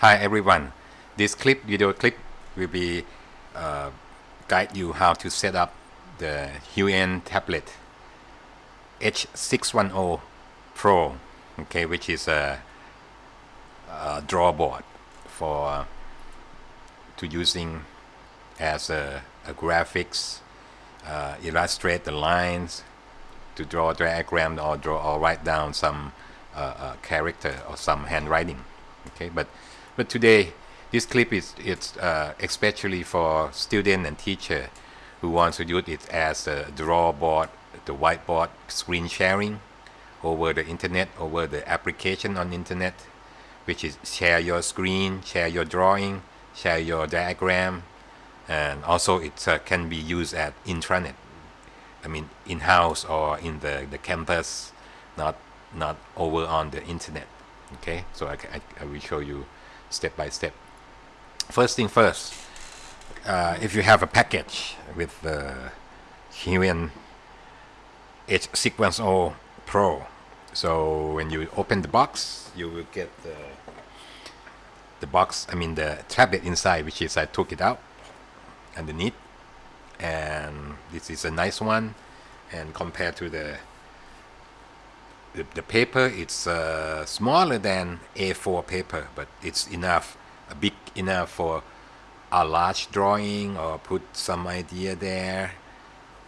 Hi everyone. This clip, video clip, will be uh, guide you how to set up the Huion tablet H610 Pro, okay, which is a, a draw board for to using as a, a graphics, uh, illustrate the lines, to draw a diagram or draw or write down some uh, uh, character or some handwriting. Okay, but but today this clip is it's uh, especially for student and teacher who wants to use it as a draw board, the whiteboard screen sharing over the internet, over the application on internet, which is share your screen, share your drawing, share your diagram, and also it uh, can be used at intranet. I mean in-house or in the, the campus, not not over on the internet. Okay, so I, I, I will show you step by step. First thing first, uh, if you have a package with the Huion H610 Pro, so when you open the box, you will get the the box, I mean the tablet inside, which is I took it out underneath, and this is a nice one, and compared to the the, the paper, it's uh, smaller than A4 paper, but it's enough, big enough for a large drawing or put some idea there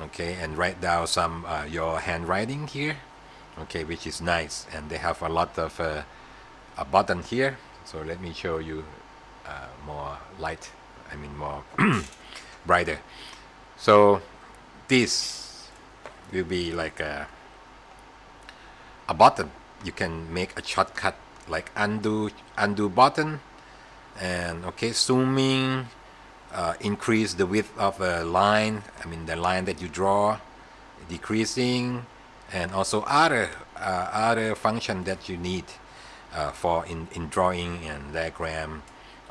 okay and write down some uh, your handwriting here okay which is nice. And they have a lot of uh, a button here. So let me show you uh, more light I mean more brighter. So this will be like a, a button you can make a shortcut like undo undo button and okay zooming uh, increase the width of a line I mean the line that you draw decreasing and also other uh, other function that you need uh, for in, in drawing and diagram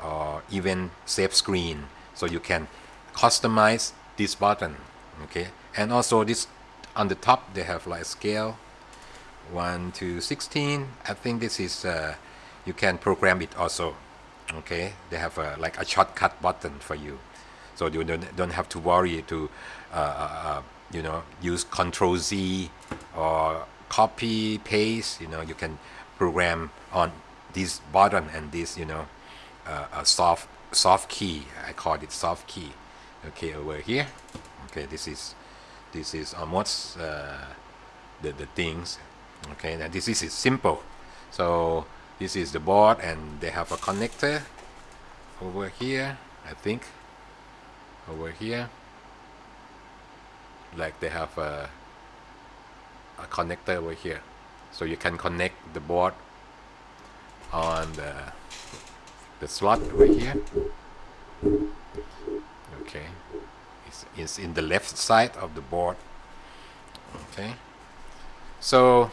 or even save screen. So you can customize this button okay? And also this on the top they have like scale 1 to 16 I think this is uh, you can program it also okay? They have a, like a shortcut button for you. So you don't, don't have to worry to uh, uh, uh you know use control Z or copy paste you know you can program on this button and this you know uh, a soft soft key. I call it soft key. Okay over here. Okay this is this is almost uh, the, the things okay now this is simple. So this is the board and they have a connector over here I think. Over here. Like they have a, a connector over here. So you can connect the board on the the slot over here. Okay. It's, it's in the left side of the board. Okay. So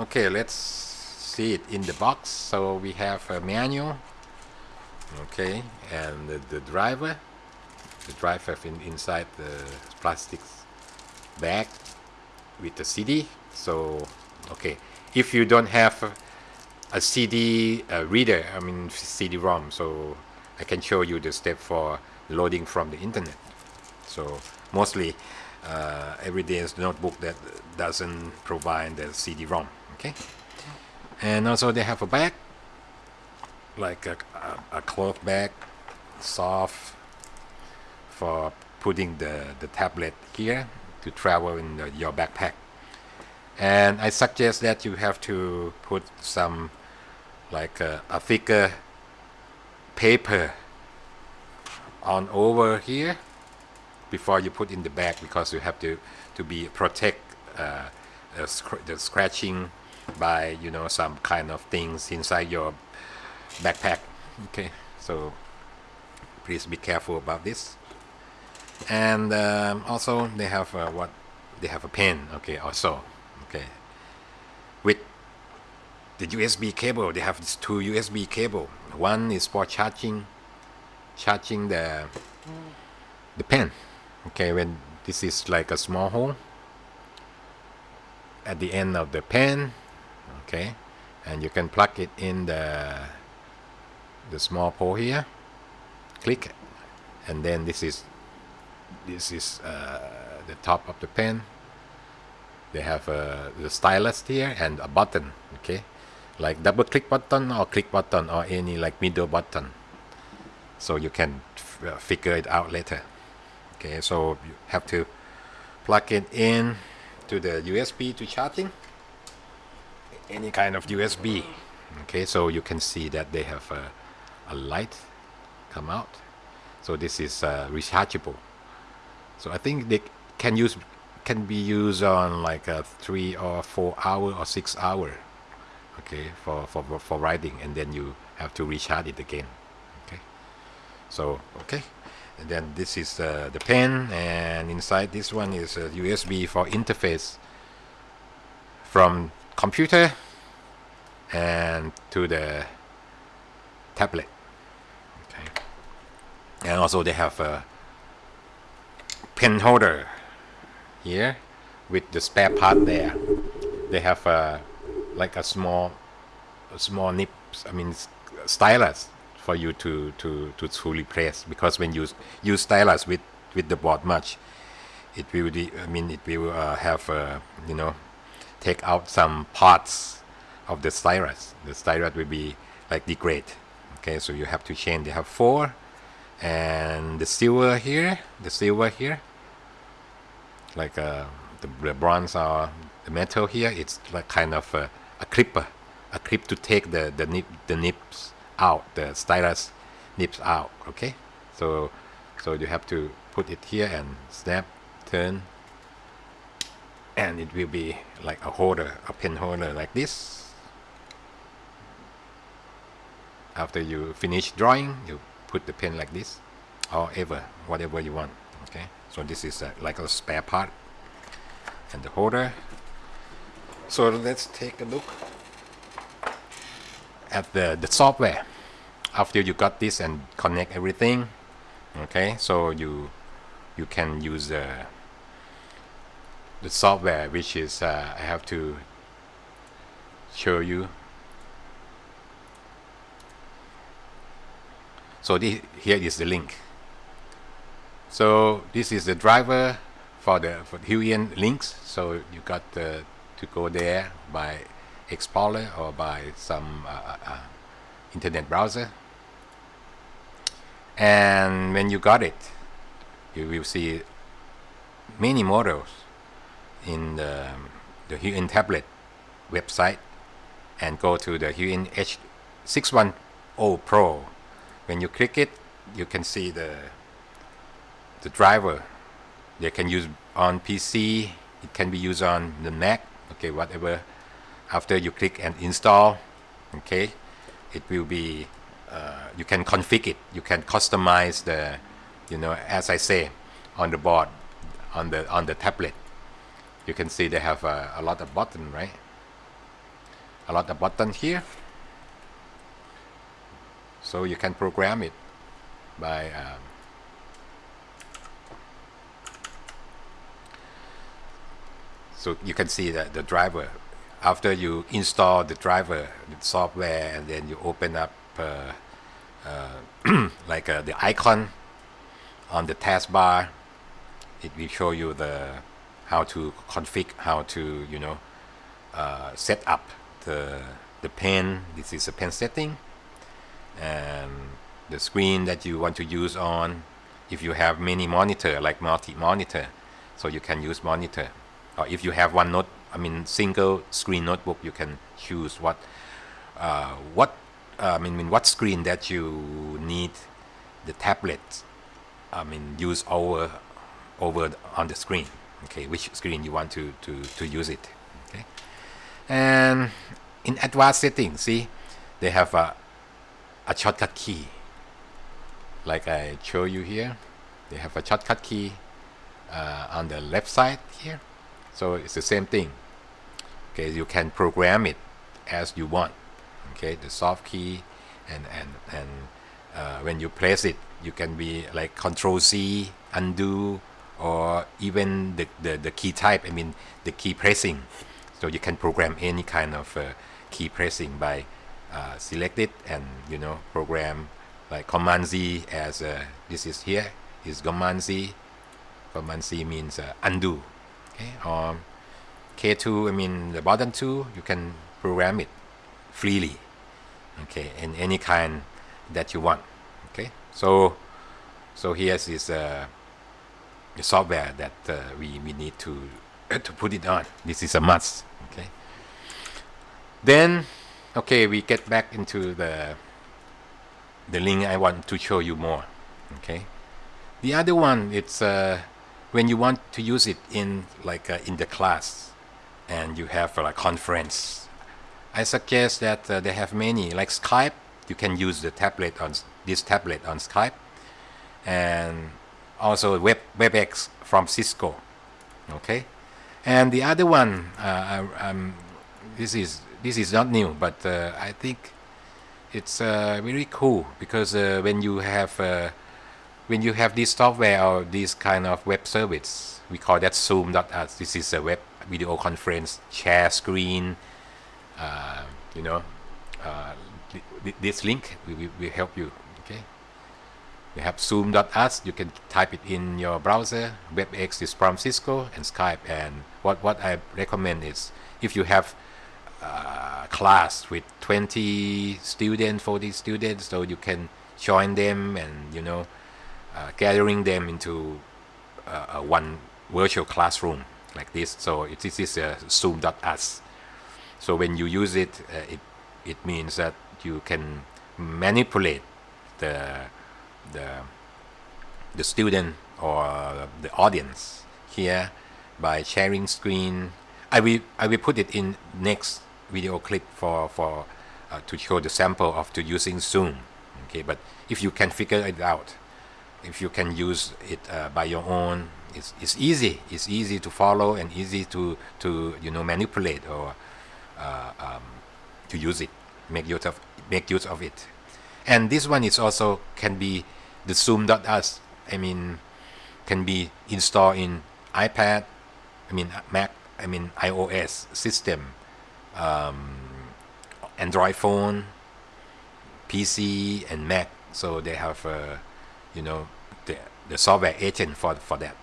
okay let's see it in the box. So we have a manual okay and the, the driver the driver in, inside the plastic bag with the CD so okay if you don't have a, CD reader I mean CD-ROM so I can show you the step for loading from the internet. So mostly uh, everyday's notebook that doesn't provide the CD-ROM okay. And also they have a bag like a, a, a cloth bag soft for putting the, the tablet here to travel in the, your backpack. And I suggest that you have to put some like a, a thicker paper on over here before you put in the bag because you have to to be protect uh, the scratching by you know some kind of things inside your backpack. Okay so please be careful about this. And um, also they have uh, what they have a pen okay also okay. With the USB cable they have two USB cable. One is for charging charging the the pen okay when this is like a small hole at the end of the pen okay? And you can plug it in the the small pole here. Click. And then this is this is uh, the top of the pen. They have uh, the stylus here and a button. Okay? Like double click button or click button or any like middle button. So you can uh, figure it out later. Okay? So you have to plug it in to the USB to charging any kind of USB okay so you can see that they have a, a light come out. So this is uh, rechargeable. So I think they can use can be used on like a three or four hour or six hour okay for, for for riding and then you have to recharge it again okay? So okay and then this is uh, the pen and inside this one is a USB for interface from computer and to the tablet. Okay. And also they have a pen holder here with the spare part there. They have a like a small a small nips I mean stylus for you to to to, to replace because when you use stylus with with the board much it will de- I mean it will uh, have uh, you know take out some parts of the stylus the stylus will be like degrade. Okay so you have to change they have four. And the silver here the silver here like uh, the, the bronze or the metal here it's like kind of a, a clipper a clip to take the the nip the nips out the stylus nips out. Okay so so you have to put it here and snap turn and it will be like a holder a pen holder like this. After you finish drawing you put the pen like this or ever whatever you want okay? So this is a, like a spare part and the holder. So let's take a look at the the software. After you got this and connect everything okay? So you you can use the the software which is uh, I have to show you. So this, here is the link. So this is the driver for the for Huion links. So you got uh, to go there by Explorer or by some uh, uh, uh, internet browser. And when you got it you will see many models in the, the Huion tablet website and go to the Huion H610 Pro. When you click it you can see the the driver. They can use on PC it can be used on the Mac okay whatever. After you click and install okay it will be uh, you can configure it. You can customize the you know as I say on the board on the on the tablet you can see they have a, a lot of button right? A lot of button here. So you can program it by um, so you can see that the driver. After you install the driver the software and then you open up uh, uh, like uh, the icon on the taskbar it will show you the how to config how to you know uh, set up the the pen. This is a pen setting. And the screen that you want to use on if you have many monitor like multi monitor so you can use monitor. Or if you have one note I mean single screen notebook you can choose what uh, what I mean what screen that you need the tablet I mean use over over on the screen okay which screen you want to to, to use it okay? And in advanced settings see they have a, a shortcut key. Like I show you here they have a shortcut key uh, on the left side here. So it's the same thing. Okay you can program it as you want okay? The soft key and and and uh, when you press it you can be like control C undo or even the, the, the key type I mean the key pressing. So you can program any kind of uh, key pressing by uh, select it and you know program like command Z as uh, this is here is command Z. Command Z means uh, undo okay? Or K2 I mean the button 2 you can program it freely okay in any kind that you want okay? So so here is uh, the software that uh, we, we need to to put it on. This is a must okay? Then okay we get back into the the link I want to show you more okay? The other one it's uh, when you want to use it in like uh, in the class and you have a like, conference I suggest that uh, they have many like Skype you can use the tablet on this tablet on Skype and also Web WebEx from Cisco okay? And the other one uh, um, this is this is not new but uh, I think it's uh, very cool because uh, when you have uh, when you have this software or this kind of web service we call that zoom.us this is a web video conference share screen uh, you know uh, this link will, will help you we have zoom.us you can type it in your browser WebEx is from Cisco and Skype. And what what I recommend is if you have uh, class with 20 students 40 students so you can join them and you know uh, gathering them into uh, one virtual classroom like this. So it, this is uh, zoom.us so when you use it uh, it it means that you can manipulate the the the student or the audience here by sharing screen. I will I will put it in next video clip for for uh, to show the sample of to using Zoom okay? But if you can figure it out if you can use it uh, by your own it's, it's easy. It's easy to follow and easy to to you know manipulate or uh, um, to use it make use of make use of it. And this one is also can be the zoom.us I mean can be installed in iPad I mean Mac I mean iOS system um, Android phone PC and Mac. So they have uh, you know the, the software agent for for that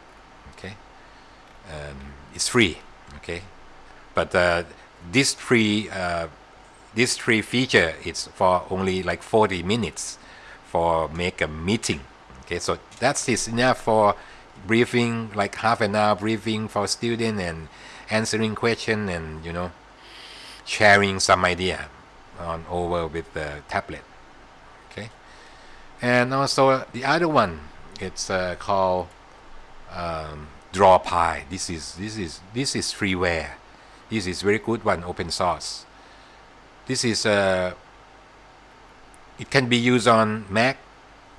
okay? Um, it's free okay? But uh, this free uh, this free feature is for only like 40 minutes for make a meeting. Okay so that's is enough for briefing like half an hour briefing for student and answering question and you know sharing some idea on over with the tablet. Okay? And also the other one it's uh, called um, Drawpile this is this is this is freeware. This is very good one open source. This is uh, it can be used on Mac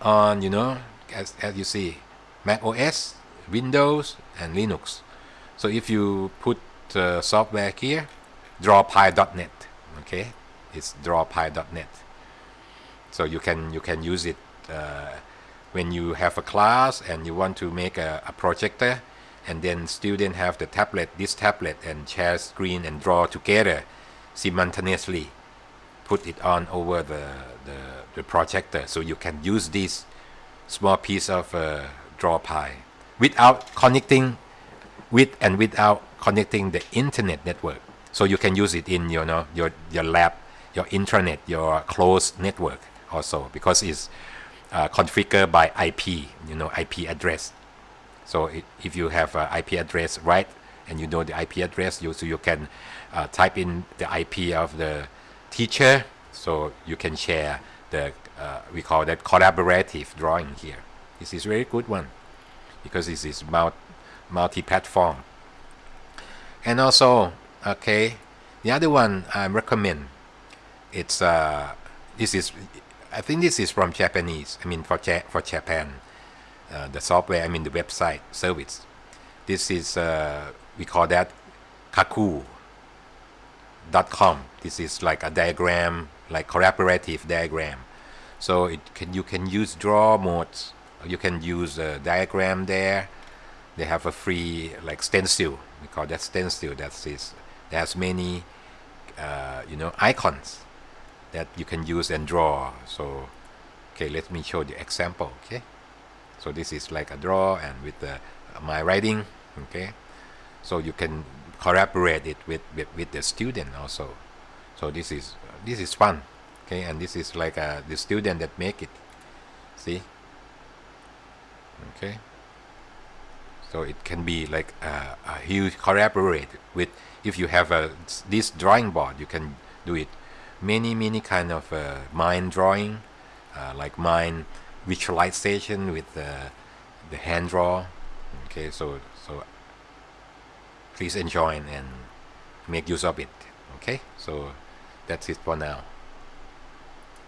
on you know as, as you see Mac OS Windows and Linux. So if you put uh, software here drawpile.net okay? It's drawpile.net so you can you can use it uh, when you have a class and you want to make a, a projector and then student have the tablet this tablet and share screen and draw together simultaneously put it on over the, the, the projector so you can use this small piece of uh, pie without connecting with and without connecting the internet network. So you can use it in you know your your lab your internet your closed network also because it's uh, configured by IP you know IP address. So it, if you have IP address right and you know the IP address you so you can uh, type in the IP of the teacher so you can share the uh, we call that collaborative drawing here. This is very good one because this is multi-platform. And also okay the other one I recommend it's uh this is I think this is from Japanese I mean for ja for Japan uh, the software I mean the website service. This is uh, we call that Cacoo com. This is like a diagram like collaborative diagram. So it can you can use draw modes. You can use a diagram there. They have a free like stencil. We call that stencil. That is there's many uh, you know icons that you can use and draw. So okay let me show the example okay? So this is like a draw and with the, my writing okay? So you can collaborate it with, with with the student also. So this is this is fun okay? And this is like uh, the student that make it see? Okay? So it can be like uh, a huge collaborate with if you have a this drawing board you can do it. Many many kind of uh, mind drawing uh, like mind visualization with uh, the hand draw okay? So please enjoy and make use of it okay? So that's it for now